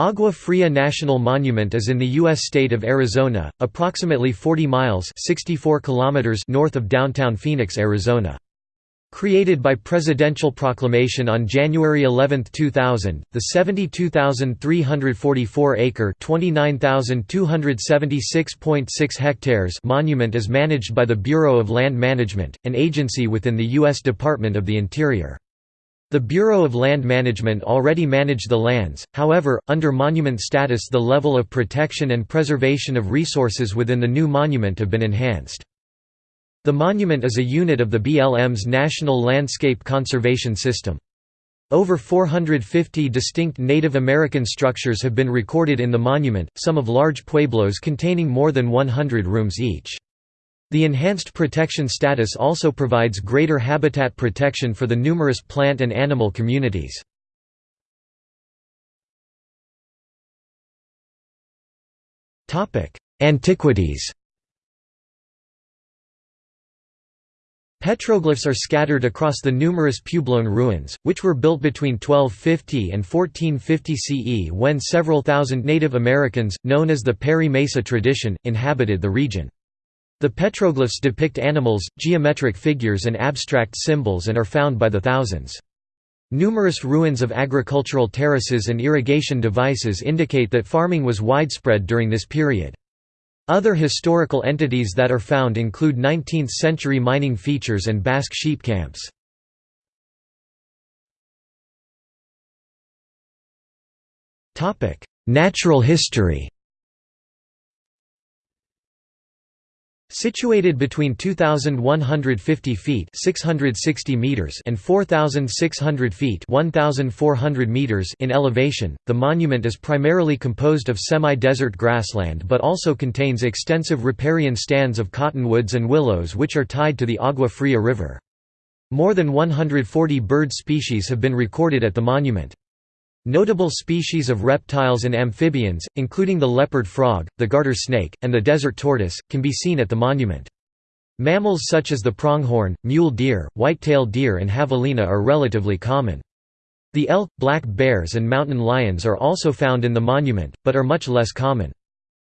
Agua Fria National Monument is in the U.S. state of Arizona, approximately 40 miles 64 kilometers north of downtown Phoenix, Arizona. Created by presidential proclamation on January 11, 2000, the 72,344-acre (29,276.6 hectares) monument is managed by the Bureau of Land Management, an agency within the U.S. Department of the Interior. The Bureau of Land Management already managed the lands, however, under monument status the level of protection and preservation of resources within the new monument have been enhanced. The monument is a unit of the BLM's National Landscape Conservation System. Over 450 distinct Native American structures have been recorded in the monument, some of large pueblos containing more than 100 rooms each. The enhanced protection status also provides greater habitat protection for the numerous plant and animal communities. Antiquities Petroglyphs are scattered across the numerous Puebloan ruins, which were built between 1250 and 1450 CE when several thousand Native Americans, known as the Perry Mesa tradition, inhabited the region. The petroglyphs depict animals, geometric figures and abstract symbols and are found by the thousands. Numerous ruins of agricultural terraces and irrigation devices indicate that farming was widespread during this period. Other historical entities that are found include 19th-century mining features and Basque sheep camps. Natural history Situated between 2150 feet (660 meters) and 4600 feet (1400 meters) in elevation, the monument is primarily composed of semi-desert grassland but also contains extensive riparian stands of cottonwoods and willows which are tied to the Agua Fria River. More than 140 bird species have been recorded at the monument. Notable species of reptiles and amphibians, including the leopard frog, the garter snake, and the desert tortoise, can be seen at the monument. Mammals such as the pronghorn, mule deer, white-tailed deer and javelina are relatively common. The elk, black bears and mountain lions are also found in the monument, but are much less common.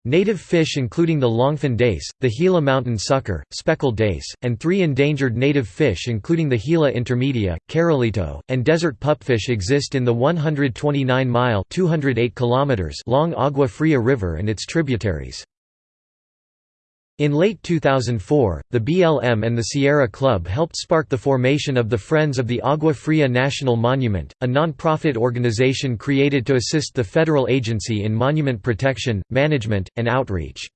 Native fish including the longfin dace, the Gila mountain sucker, speckled dace, and three endangered native fish including the Gila intermedia, carolito, and desert pupfish exist in the 129-mile long Agua Fria River and its tributaries. In late 2004, the BLM and the Sierra Club helped spark the formation of the Friends of the Agua Fria National Monument, a non-profit organization created to assist the federal agency in monument protection, management, and outreach.